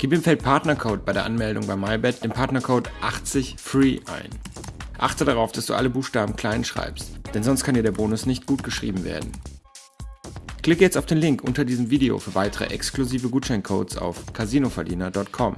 Gib im Feld Partnercode bei der Anmeldung bei MyBet den Partnercode 80FREE ein. Achte darauf, dass du alle Buchstaben klein schreibst, denn sonst kann dir der Bonus nicht gut geschrieben werden. Klicke jetzt auf den Link unter diesem Video für weitere exklusive Gutscheincodes auf casinoverdiener.com.